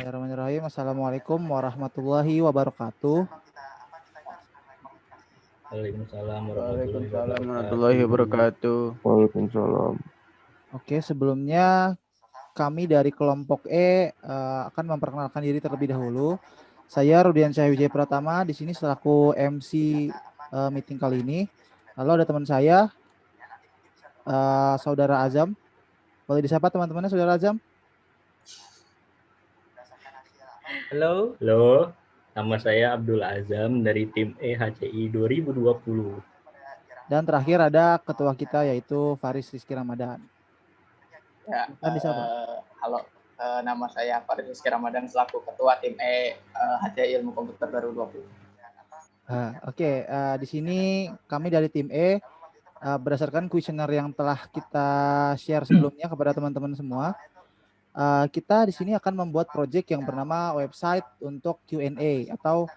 Bismillahirrahmanirrahim. Assalamualaikum warahmatullahi wabarakatuh. Waalaikumsalam warahmatullahi wabarakatuh. Waalaikumsalam. Oke, sebelumnya kami dari kelompok E uh, akan memperkenalkan diri terlebih dahulu. Saya Rudian Wijaya Pratama di sini selaku MC uh, eh, meeting kali ini. Lalu ada teman saya, uh, Saudara Azam. Boleh disapa teman-temannya Saudara Azam? Halo. Halo. Nama saya Abdul Azam dari tim EHCI 2020. Dan terakhir ada ketua kita yaitu Faris Rizky Ramadan. Ya, uh, halo, uh, nama saya Farid Rizky Ramadan selaku ketua tim E uh, HC Ilmu Komputer Baru 20. Uh, Oke, okay. uh, di sini kami dari tim E uh, berdasarkan kuesioner yang telah kita share sebelumnya kepada teman-teman semua, uh, kita di sini akan membuat project yang bernama website untuk Q&A atau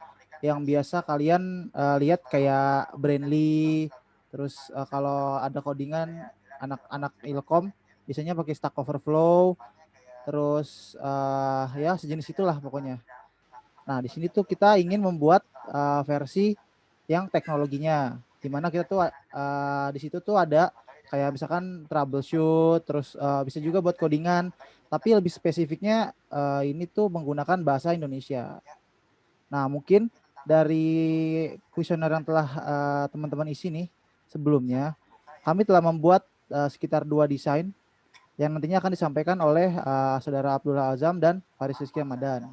yang biasa kalian uh, lihat kayak Brandly, terus uh, kalau ada codingan anak-anak Ilkom biasanya pakai Stack Overflow, terus uh, ya sejenis itulah pokoknya. Nah di sini tuh kita ingin membuat uh, versi yang teknologinya, di mana kita tuh uh, di situ tuh ada kayak misalkan troubleshoot, terus uh, bisa juga buat codingan, tapi lebih spesifiknya uh, ini tuh menggunakan bahasa Indonesia. Nah mungkin dari kuesioner yang telah teman-teman uh, isi nih sebelumnya, kami telah membuat uh, sekitar dua desain yang nantinya akan disampaikan oleh uh, saudara Abdullah Azam dan Faris Rizky Ramadan.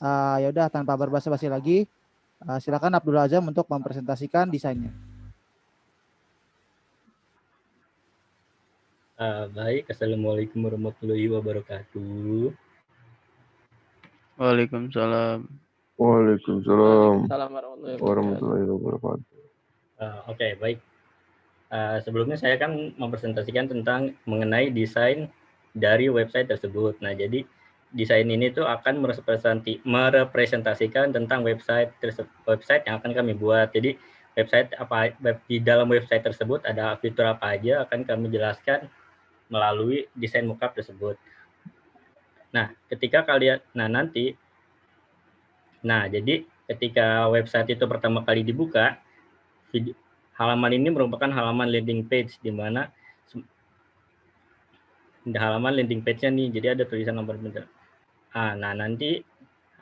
Uh, ya udah tanpa berbahasa-basi lagi, uh, silakan Abdullah Azam untuk mempresentasikan desainnya. Uh, baik, Assalamualaikum warahmatullahi wabarakatuh. Waalaikumsalam. Waalaikumsalam warahmatullahi wabarakatuh. Uh, Oke, okay, baik. Uh, sebelumnya saya kan mempresentasikan tentang mengenai desain dari website tersebut. Nah, jadi desain ini tuh akan merepresentasikan tentang website website yang akan kami buat. Jadi website apa web, di dalam website tersebut ada fitur apa aja akan kami jelaskan melalui desain mockup tersebut. Nah, ketika kalian nah nanti nah jadi ketika website itu pertama kali dibuka halaman ini merupakan halaman landing page di mana di halaman landing page-nya nih, jadi ada tulisan nomor bentuk. Ah, nah, nanti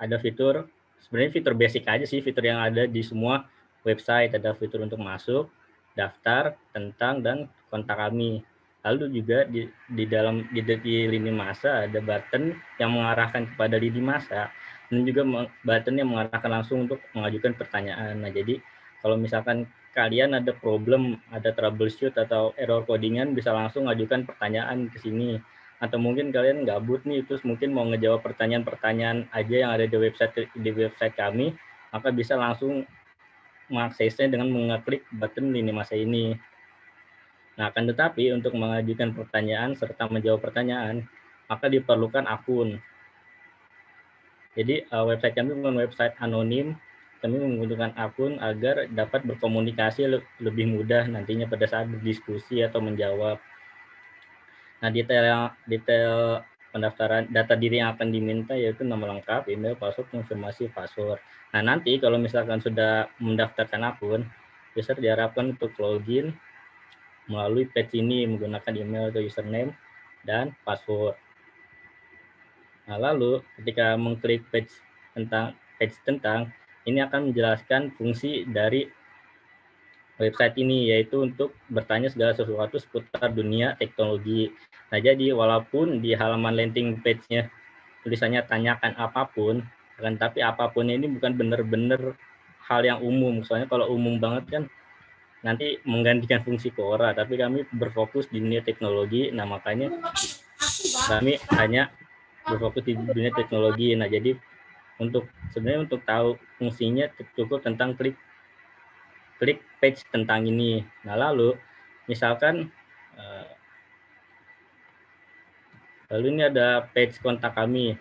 ada fitur, sebenarnya fitur basic aja sih, fitur yang ada di semua website, ada fitur untuk masuk, daftar, tentang, dan kontak kami. Lalu juga di, di dalam di, di lini masa ada button yang mengarahkan kepada lini masa, dan juga button yang mengarahkan langsung untuk mengajukan pertanyaan. Nah, jadi kalau misalkan kalian ada problem, ada troubleshoot atau error codingan bisa langsung ajukan pertanyaan ke sini. Atau mungkin kalian gabut nih, terus mungkin mau ngejawab pertanyaan-pertanyaan aja yang ada di website di website kami, maka bisa langsung mengaksesnya dengan mengeklik button lini masa ini. Nah, akan tetapi untuk mengajukan pertanyaan serta menjawab pertanyaan, maka diperlukan akun. Jadi uh, website kami bukan website anonim, kami menggunakan akun agar dapat berkomunikasi lebih mudah nantinya pada saat berdiskusi atau menjawab. Nah, detail detail pendaftaran data diri yang akan diminta yaitu nama lengkap, email, password, konfirmasi password. Nah, nanti kalau misalkan sudah mendaftarkan akun, user diharapkan untuk login melalui page ini menggunakan email atau username dan password. Nah, lalu ketika mengklik page tentang page tentang ini akan menjelaskan fungsi dari website ini yaitu untuk bertanya segala sesuatu seputar dunia teknologi. Nah, jadi walaupun di halaman landing page-nya tulisannya tanyakan apa pun, akan tapi apa pun ini bukan benar-benar hal yang umum. Soalnya kalau umum banget kan nanti menggantikan fungsi Quora, tapi kami berfokus di dunia teknologi. Nah, makanya kami hanya berfokus di dunia teknologi. Nah, jadi untuk sebenarnya untuk tahu fungsinya cukup tentang klik klik page tentang ini. Nah lalu misalkan uh, lalu ini ada page kontak kami.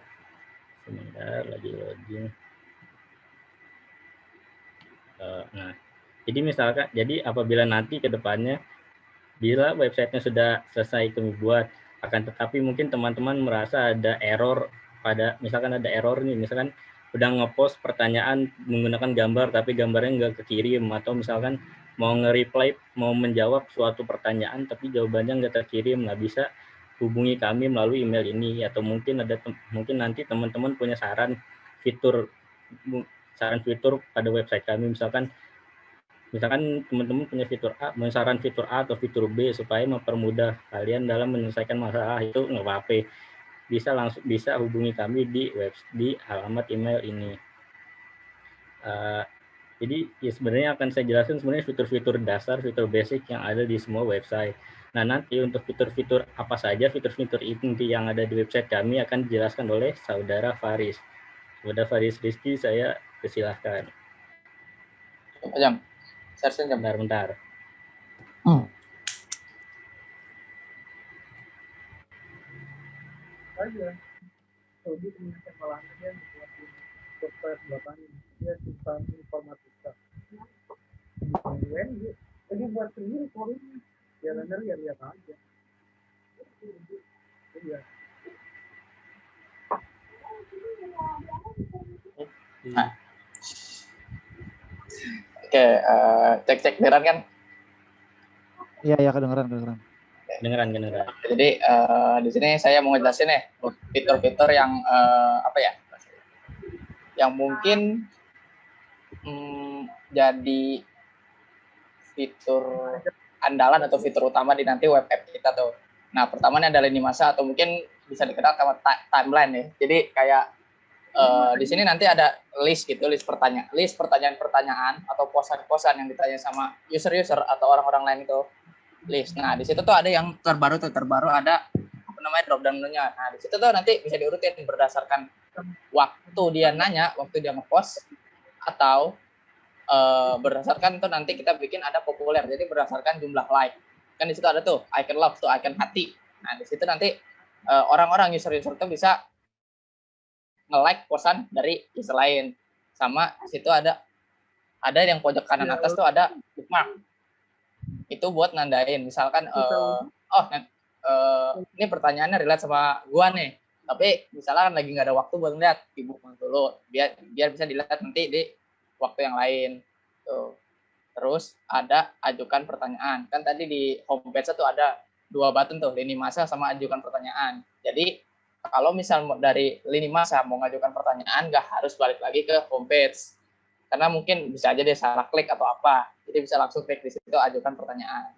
Sebentar lagi loading. Uh, nah jadi misalkan jadi apabila nanti ke depannya bila websitenya sudah selesai kami buat akan tetapi mungkin teman-teman merasa ada error pada misalkan ada error nih, misalkan udah ngepost pertanyaan menggunakan gambar tapi gambarnya nggak kekirim atau misalkan mau nge-reply mau menjawab suatu pertanyaan tapi jawabannya nggak terkirim nah bisa hubungi kami melalui email ini atau mungkin ada mungkin nanti teman-teman punya saran fitur saran fitur pada website kami misalkan misalkan teman-teman punya fitur A, saran fitur A atau fitur B supaya mempermudah kalian dalam menyelesaikan masalah itu nggak apa-apa bisa langsung bisa hubungi kami di web di alamat email ini. Uh, jadi ya sebenarnya akan saya jelaskan sebenarnya fitur-fitur dasar, fitur basic yang ada di semua website. Nah nanti untuk fitur-fitur apa saja fitur-fitur inti yang ada di website kami akan dijelaskan oleh saudara Faris. Saudara Faris Rizky saya persilahkan. Jam, saya Bentar, bentar. Hmm. aja Saudi punya malahan dia membuat software buatan dia tentang informatika UN jadi buat sendiri coding ya benar ya lihat aja iya Nah. Oke, uh, cek-cek beneran kan? Iya, iya kedengeran, kedengeran. Kedengeran, kedengeran. Jadi uh, di sini saya mau ngejelasin nih fitur-fitur yang uh, apa ya? Yang mungkin um, jadi fitur andalan atau fitur utama di nanti web app kita tuh. Nah, pertamanya adalah lini masa atau mungkin bisa dikenal sama timeline ya. Jadi kayak uh, di sini nanti ada list gitu, list pertanyaan, list pertanyaan-pertanyaan atau posan-posan yang ditanya sama user-user atau orang-orang lain itu list. Nah, di situ tuh ada yang terbaru tuh terbaru ada apa namanya drop down menu-nya. Nah, di situ tuh nanti bisa diurutin berdasarkan waktu dia nanya, waktu dia ngepost atau uh, berdasarkan tuh nanti kita bikin ada populer. Jadi berdasarkan jumlah like. Kan di situ ada tuh icon love tuh icon hati. Nah, di situ nanti uh, orang-orang user-user tuh bisa nge-like posan dari user lain. Sama di situ ada ada yang pojok kanan atas tuh ada bookmark. Itu buat nandain misalkan uh, oh uh, ini pertanyaannya relate sama gua nih. Tapi misalnya lagi nggak ada waktu buat ngeliat ibu dulu. Biar biar bisa dilihat nanti di waktu yang lain. Tuh. Terus ada ajukan pertanyaan. Kan tadi di homepage itu ada dua button tuh lini masa sama ajukan pertanyaan. Jadi kalau misal dari lini masa mau ngajukan pertanyaan nggak harus balik lagi ke homepage karena mungkin bisa aja dia salah klik atau apa. Jadi bisa langsung klik di situ ajukan pertanyaan.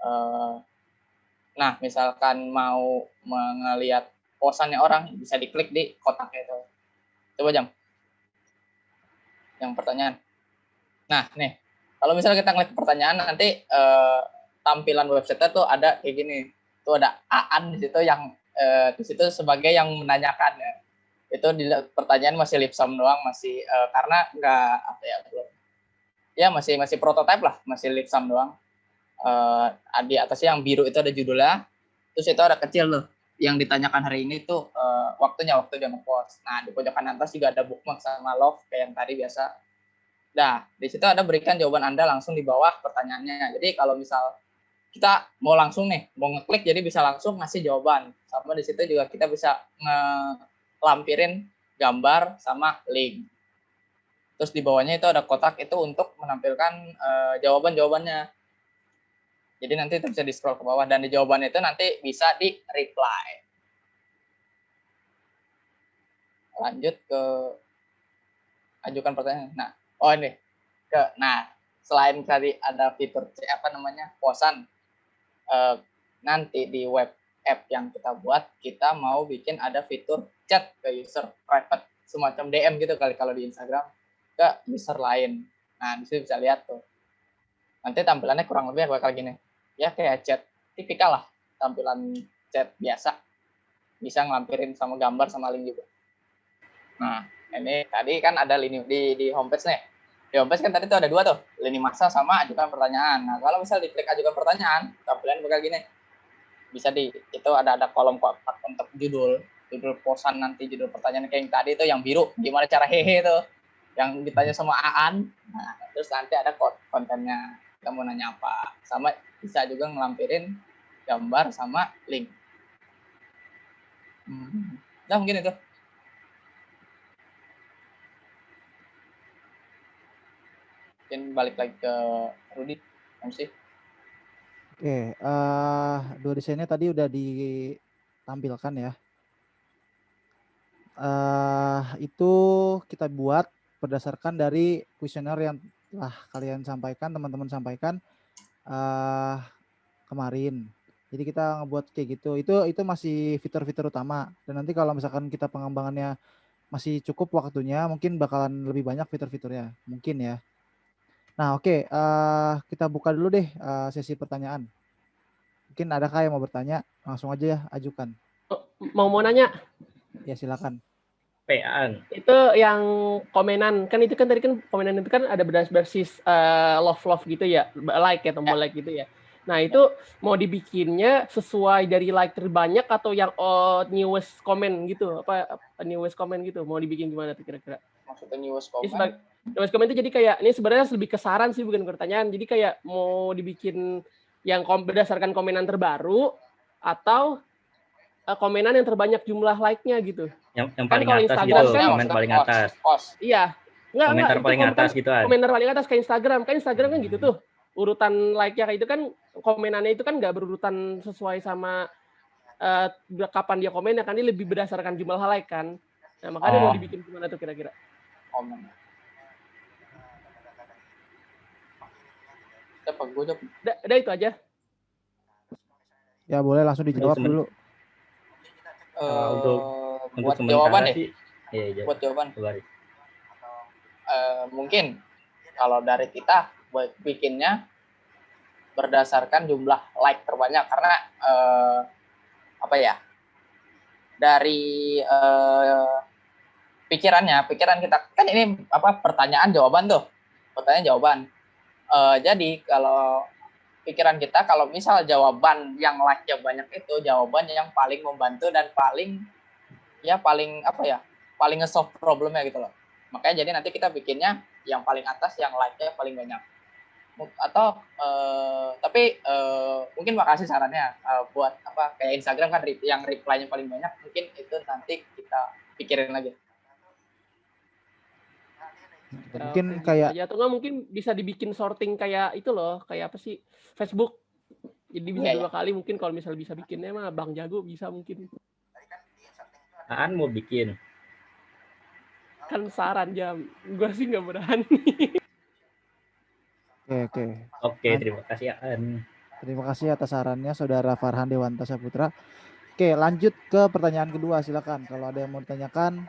Uh, nah misalkan mau melihat posannya orang bisa diklik di kotak itu. Coba jam yang pertanyaan. Nah nih. Kalau misalnya kita ngeliat pertanyaan nanti uh, tampilan website tuh ada kayak gini. Tuh ada aan di situ yang uh, di situ sebagai yang menanyakan ya. Itu di pertanyaan masih lip sum doang masih uh, karena nggak apa ya belum. Ya masih masih prototype lah masih lip sum doang. Uh, di atasnya yang biru itu ada judulnya. Terus itu ada kecil loh yang ditanyakan hari ini tuh uh, waktunya waktu dia ngepost nah di pojokan atas juga ada bookmark sama love kayak yang tadi biasa. Nah di situ ada berikan jawaban anda langsung di bawah pertanyaannya. Jadi kalau misal kita mau langsung nih mau ngeklik jadi bisa langsung ngasih jawaban sama di situ juga kita bisa nge lampirin gambar sama link. Terus di bawahnya itu ada kotak itu untuk menampilkan uh, jawaban-jawabannya. Jadi nanti itu bisa di scroll ke bawah dan di jawaban itu nanti bisa di reply. Lanjut ke ajukan pertanyaan. Nah, oh ini ke nah selain tadi ada fitur apa namanya posan uh, nanti di web app yang kita buat, kita mau bikin ada fitur chat ke user private, semacam DM gitu kali kalau di Instagram ke user lain. Nah, di bisa lihat tuh. Nanti tampilannya kurang lebih bakal gini. Ya kayak chat tipikal lah, tampilan chat biasa. Bisa ngelampirin sama gambar sama link juga. Nah, ini tadi kan ada lini di di homepage nih. Di homepage kan tadi tuh ada dua tuh, lini masa sama ajukan pertanyaan. Nah, kalau misal diklik ajukan pertanyaan, tampilan bakal gini bisa di itu ada ada kolom kotak untuk judul judul posan nanti judul pertanyaan kayak yang tadi itu yang biru gimana cara hehe itu yang ditanya sama Aan. Nah, terus nanti ada kontennya kamu nanya apa. Sama bisa juga ngelampirin gambar sama link. Nah mungkin itu. Mungkin balik lagi ke Rudi MC Oke, uh, dua desainnya tadi udah ditampilkan ya. Uh, itu kita buat berdasarkan dari kuesioner yang telah kalian sampaikan, teman-teman sampaikan uh, kemarin. Jadi kita ngebuat kayak gitu. Itu itu masih fitur-fitur utama. Dan nanti kalau misalkan kita pengembangannya masih cukup waktunya, mungkin bakalan lebih banyak fitur-fiturnya. Mungkin ya. Nah, oke, okay, uh, eh, kita buka dulu deh uh, sesi pertanyaan. Mungkin adakah yang mau bertanya? Langsung aja ya, ajukan. Oh, mau mau nanya? Ya, silakan. PA. Itu yang komenan kan itu kan tadi kan komenan itu kan ada berbasis uh, love love gitu ya, like ya tombol ya. like gitu ya. Nah, itu mau dibikinnya sesuai dari like terbanyak atau yang oh, newest comment gitu? Apa newest comment gitu? Mau dibikin gimana tuh kira-kira? Maksudnya newest comment? Newest comment itu jadi kayak ini sebenarnya lebih kesaran sih bukan pertanyaan. Jadi kayak mau dibikin yang kom berdasarkan komenan terbaru atau uh, komenan yang terbanyak jumlah like-nya gitu. Yang, yang kan paling kan atas Instagram gitu, kan, komen paling atas. Iya. Enggak, komentar enggak, paling atas gitu kan. Komentar paling atas kayak Instagram. Kan Instagram kan gitu tuh urutan like-nya kayak itu kan komenannya itu kan nggak berurutan sesuai sama uh, kapan dia komen ya kan dia lebih berdasarkan jumlah like kan. Nah, makanya oh. mau dibikin gimana tuh kira-kira? Komen. Apa gue udah, itu aja. Ya boleh langsung dijawab dulu. Uh, untuk buat jawaban ya? Iya, iya. Buat jawaban. Uh, mungkin kalau dari kita buat bikinnya berdasarkan jumlah like terbanyak karena uh, apa ya dari uh, pikirannya pikiran kita kan ini apa pertanyaan jawaban tuh pertanyaan jawaban uh, jadi kalau pikiran kita kalau misal jawaban yang like-nya banyak itu jawaban yang paling membantu dan paling ya paling apa ya paling nge-solve problemnya gitu loh makanya jadi nanti kita bikinnya yang paling atas yang like-nya paling banyak atau uh, tapi uh, mungkin makasih sarannya uh, buat apa kayak Instagram kan yang reply-nya paling banyak mungkin itu nanti kita pikirin lagi. Mungkin kayak ya atau enggak mungkin bisa dibikin sorting kayak itu loh, kayak apa sih? Facebook. Jadi bisa yeah, dua yeah. kali mungkin kalau misal bisa bikinnya mah Bang Jago bisa mungkin. Aan mau bikin. Kan saran jam. Gua sih nggak berani. Oke, oke. Oke, terima kasih An. Terima kasih atas sarannya Saudara Farhan Dewanta Saputra. Oke, lanjut ke pertanyaan kedua, silakan. Kalau ada yang mau ditanyakan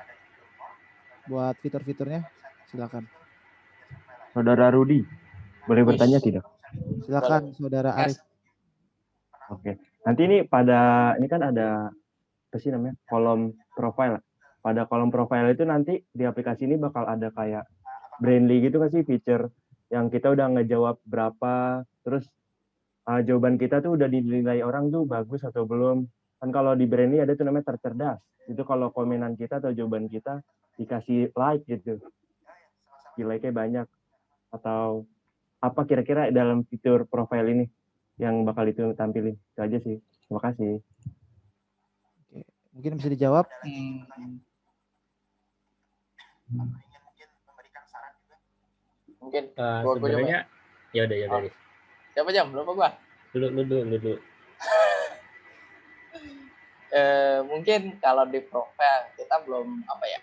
buat fitur-fiturnya, silakan. Saudara Rudi, boleh bertanya tidak? Silakan, Saudara Arif. Oke, nanti ini pada ini kan ada apa sih namanya kolom profile. Pada kolom profile itu nanti di aplikasi ini bakal ada kayak Brandly gitu kan sih feature yang kita udah ngejawab berapa, terus uh, jawaban kita tuh udah dinilai orang tuh bagus atau belum. Kan kalau di Brainy ada tuh namanya tercerdas. Itu kalau komenan kita atau jawaban kita dikasih like gitu. Di like-nya banyak. Atau apa kira-kira dalam fitur profile ini yang bakal itu tampilin. Itu aja sih. Terima kasih. Oke. Mungkin bisa dijawab. Hmm. mungkin uh, gua, sebenarnya ya udah ya dari oh. siapa jam lupa gua dulu dulu dulu dulu eh, mungkin kalau di profile kita belum apa ya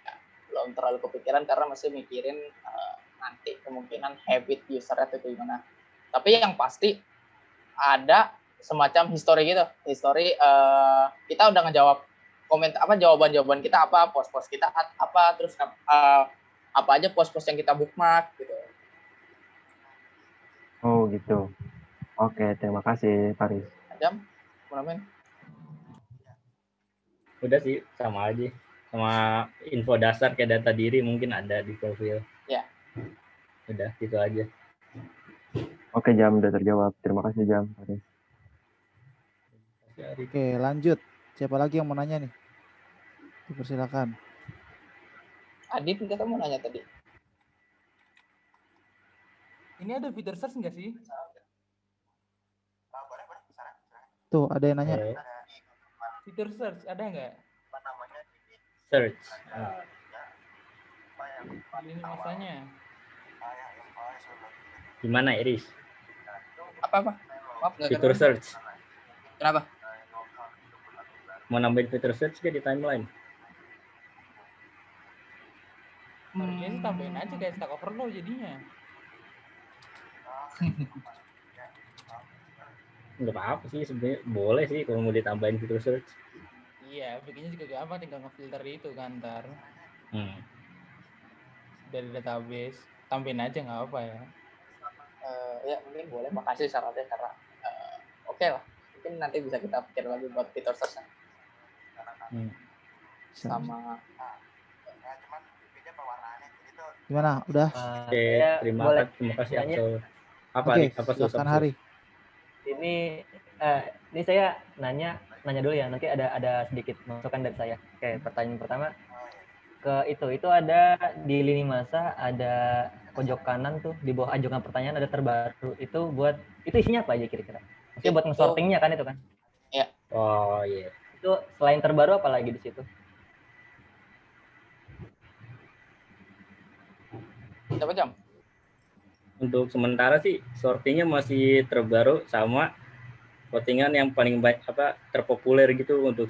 belum terlalu kepikiran karena masih mikirin uh, nanti kemungkinan habit user itu gimana tapi yang pasti ada semacam history gitu history uh, kita udah ngejawab komentar apa jawaban-jawaban kita apa post-post kita apa terus uh, apa aja post-post yang kita bookmark gitu Oh gitu. Oke, terima kasih Paris. Jam. Udah sih, sama aja. Sama info dasar kayak data diri mungkin ada di profil. Ya. Udah, gitu aja. Oke, Jam udah terjawab. Terima kasih Jam, Paris. Oke, lanjut. Siapa lagi yang mau nanya nih? Persilakan. Adit, kita mau nanya tadi. Ini ada fitur search nggak sih? Tuh, ada yang nanya. Fitur search ada nggak? Search. Ini masanya. Gimana Iris? Apa apa? Maaf Fitur search. Kenapa? Mau nambahin fitur search ke di timeline? Harusnya sih tambahin aja kayak Stack Overflow jadinya. Nggak apa-apa sih sebenarnya boleh sih kalau mau ditambahin fitur search. Iya, bikinnya juga gampang tinggal ngefilter itu kan ntar Hmm. dari database. Tambahin aja nggak apa ya. Eh, ya mungkin boleh. Makasih syaratnya karena eh, oke lah. Mungkin nanti bisa kita pikir lagi buat fitur search Hmm. sama Gimana? Udah? Oke, saya terima boleh kasih, terima kasih? Axel. Apa Oke, Rik? apa silakan? Hari. ini eh, ini saya nanya nanya dulu ya nanti ada ada sedikit masukan dari saya. Oke pertanyaan pertama ke itu itu ada di lini masa ada pojok kanan tuh di bawah ajukan pertanyaan ada terbaru itu buat itu isinya apa aja kira-kira? Maksudnya buat nge-sortingnya kan itu kan? Oh iya. itu selain terbaru apa lagi di situ? Coba jam. Untuk sementara sih sortingnya masih terbaru sama votingan yang paling banyak apa terpopuler gitu untuk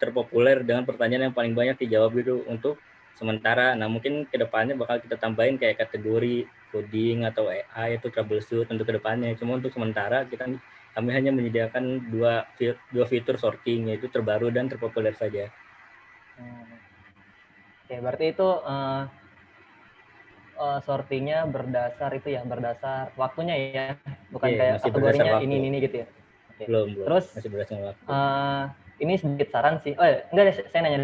terpopuler dengan pertanyaan yang paling banyak dijawab gitu untuk sementara. Nah mungkin ke depannya bakal kita tambahin kayak kategori coding atau AI itu troubleshoot untuk ke depannya. Cuma untuk sementara kita kami hanya menyediakan dua dua fitur sorting yaitu terbaru dan terpopuler saja. Hmm. Oke, berarti itu eh, eh, sortingnya berdasar itu ya, berdasar waktunya ya, bukan Iya, kayak kategorinya ini ini gitu ya. Belum belum. Terus masih berdasarkan waktu. eh, ini sedikit saran sih. Oh ya, enggak deh, saya nanya.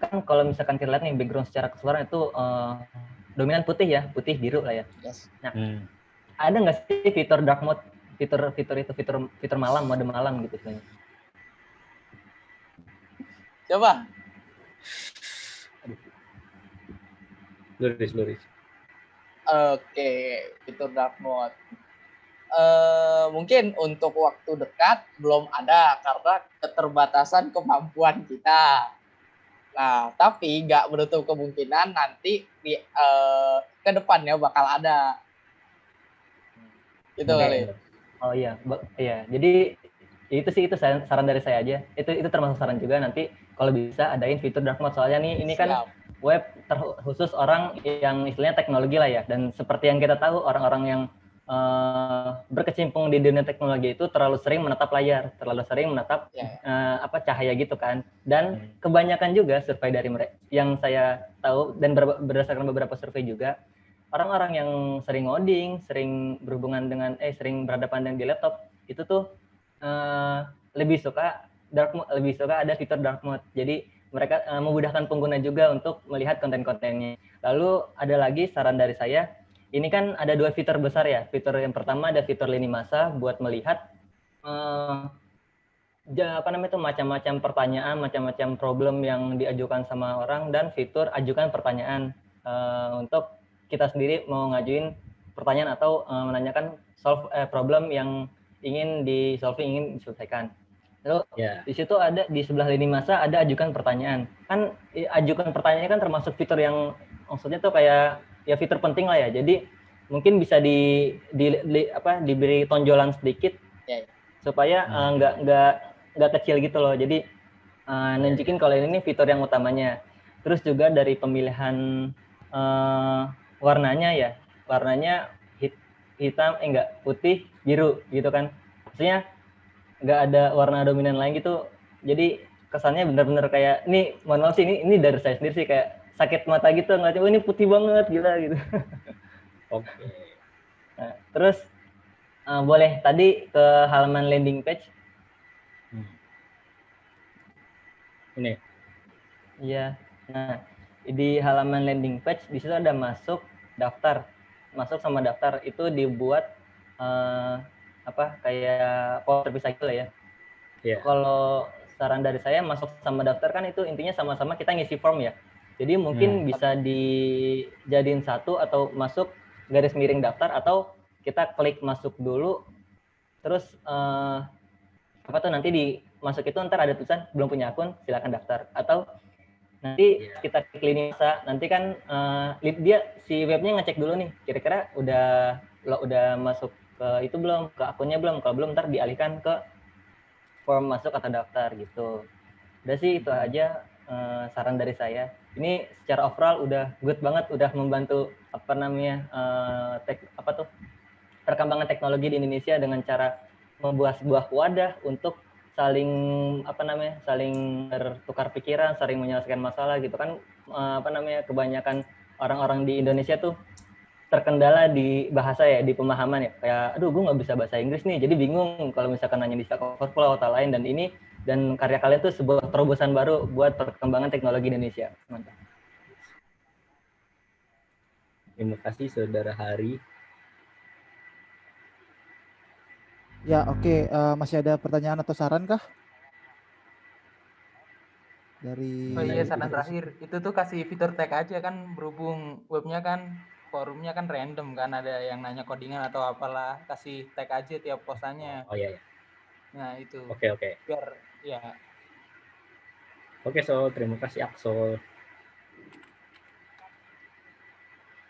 Kan kalau misalkan kita lihat nih background secara keseluruhan itu eh, dominan putih ya, putih biru lah ya. Yes. Hmm. Ada nggak sih fitur dark mode, fitur fitur itu fitur fitur malam, mode malam gitu sebenarnya? Coba. Luris luris. Oke, fitur dark mode. Eh, mungkin untuk waktu dekat belum ada karena keterbatasan kemampuan kita. Nah, tapi nggak menutup kemungkinan nanti di eh, ke depannya bakal ada. Gitu kali. Oh iya, iya. Jadi itu sih itu saran, saran dari saya aja. Itu itu termasuk saran juga nanti kalau bisa adain fitur dark mode soalnya nih ini kan Siap. web terkhusus orang yang istilahnya teknologi lah ya. Dan seperti yang kita tahu orang-orang yang eh, berkecimpung di dunia teknologi itu terlalu sering menatap layar, terlalu sering menatap Ya, ya. eh, apa cahaya gitu kan. Dan kebanyakan juga survei dari mereka yang saya tahu dan ber- berdasarkan beberapa survei juga orang-orang yang sering ngoding, sering berhubungan dengan eh sering berhadapan dengan di laptop itu tuh eh, lebih suka dark mode, lebih suka ada fitur dark mode. Jadi mereka eh, memudahkan pengguna juga untuk melihat konten-kontennya. Lalu ada lagi saran dari saya, ini kan ada dua fitur besar ya. Fitur yang pertama ada fitur lini masa buat melihat eh, apa namanya itu macam-macam pertanyaan, macam-macam problem yang diajukan sama orang dan fitur ajukan pertanyaan eh, untuk kita sendiri mau ngajuin pertanyaan atau eh, menanyakan solve eh, problem yang ingin di solving ingin diselesaikan. Lalu Ya. di situ ada di sebelah lini masa ada ajukan pertanyaan. Kan ajukan pertanyaannya kan termasuk fitur yang maksudnya tuh kayak ya fitur penting lah ya. Jadi mungkin bisa di, di, di- apa diberi tonjolan sedikit Ya, ya. supaya eh, nggak nggak nggak kecil gitu loh. Jadi eh, nunjukin kalau ini nih fitur yang utamanya. Terus juga dari pemilihan eh, warnanya ya, warnanya hit- hitam eh enggak putih biru gitu kan. Maksudnya nggak ada warna dominan lain gitu. Jadi kesannya bener-bener kayak ini mohon maaf sih ini ini dari saya sendiri sih kayak sakit mata gitu ngeliatnya oh ini putih banget gila gitu. Oke. Nah, terus eh, boleh tadi ke halaman landing page Hmm. Ini. Iya. Nah, di halaman landing page di situ ada masuk daftar. Masuk sama daftar itu dibuat eh, apa kayak power terpisah gitu ya. Iya. Kalau saran dari saya masuk sama daftar kan itu intinya sama-sama kita ngisi form ya. Jadi mungkin Hmm. bisa dijadiin satu atau masuk garis miring daftar atau kita klik masuk dulu terus eh, apa tuh nanti di masuk itu ntar ada tulisan belum punya akun silakan daftar atau Nanti Iya. kita klik lini masa, nanti kan li- dia si webnya ngecek dulu nih, kira-kira udah lo udah masuk ke itu belum, ke akunnya belum. Kalau belum ntar dialihkan ke form masuk atau daftar gitu. Udah sih itu aja eh, saran dari saya. Ini secara overall udah good banget, udah membantu apa namanya eh, tek, apa tuh perkembangan teknologi di Indonesia dengan cara membuat sebuah wadah untuk saling apa namanya saling bertukar pikiran, saling menyelesaikan masalah gitu kan. Eh, apa namanya kebanyakan orang-orang di Indonesia tuh terkendala di bahasa ya di pemahaman ya. Kayak aduh gue nggak bisa bahasa Inggris nih jadi bingung kalau misalkan nanya di Stack Overflow atau lain. Dan ini dan karya kalian tuh sebuah terobosan baru buat perkembangan teknologi Indonesia mantap Terima kasih saudara Hari. Ya, oke. eh, masih ada pertanyaan atau saran kah? Dari Oh iya saran terakhir itu tuh kasih fitur tag aja kan berhubung webnya kan forumnya kan random kan ada yang nanya codingan atau apalah kasih tag aja tiap postannya. Oh iya, iya. Nah itu Oke, oke. biar ya Oke, Sol. Terima kasih, Aksol.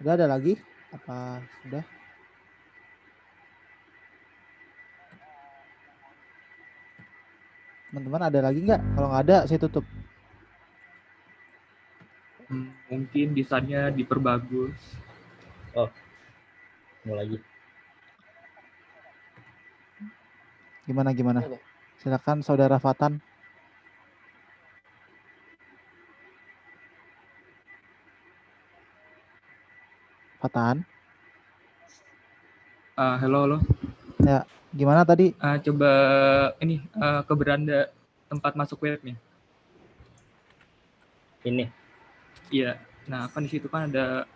Udah ada lagi? Apa sudah? Teman-teman ada lagi nggak? Kalau nggak ada, saya tutup. Mungkin desainnya diperbagus. Mau lagi. Gimana gimana? Oke. Silakan saudara Fatan. Fatan, Ah, halo, halo. gimana tadi? Ah, coba ini ah, ke beranda tempat masuk webnya. Ini. Iya. Nah, kan di situ kan ada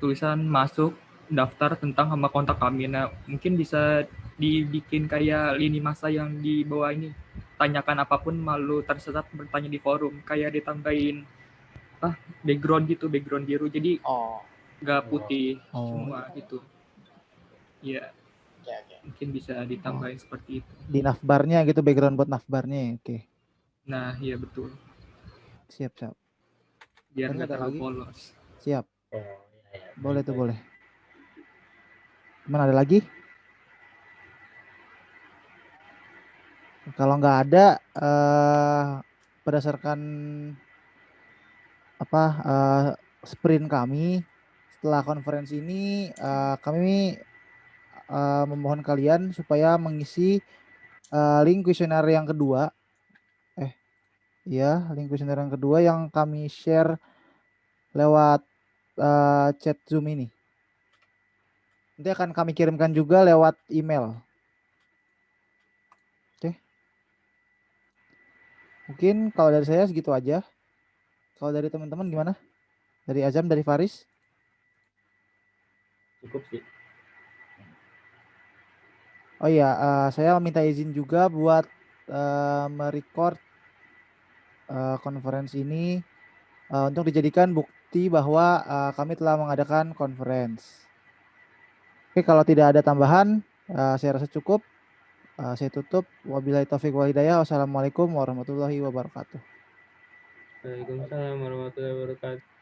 tulisan masuk daftar tentang sama kontak kami. Nah, mungkin bisa dibikin kayak lini masa yang di bawah ini. Tanyakan apa pun malu tersesat bertanya di forum. Kayak ditambahin ah background gitu, background biru. Jadi Oh, nggak putih Oh. semua gitu. Iya, oke oke. mungkin bisa ditambahin seperti itu. Di navbarnya gitu, background buat navbarnya. Oke, Nah, iya betul. siap siap. Biar nggak ada terlalu lagi? polos. Siap. Oh, iya, iya. Boleh tuh boleh. Teman ada lagi? Kalau nggak ada, eh berdasarkan apa eh, sprint kami setelah konferensi ini, eh, kami eh, memohon kalian supaya mengisi eh, link kuesioner yang kedua. Eh, iya, link kuesioner yang kedua yang kami share lewat eh, chat Zoom ini. Nanti akan kami kirimkan juga lewat email. Oke. Mungkin kalau dari saya segitu aja. Kalau dari teman-teman gimana? Dari Azam, dari Faris? Cukup sih. Oh iya, eh, saya minta izin juga buat eh, merecord eh, konferensi ini eh, untuk dijadikan bukti bahwa eh, kami telah mengadakan conference. Oke, kalau tidak ada tambahan, eh, saya rasa cukup. Eh, saya tutup. Wabillahi taufiq wal hidayah. Wassalamualaikum warahmatullahi wabarakatuh. Waalaikumsalam warahmatullahi wabarakatuh.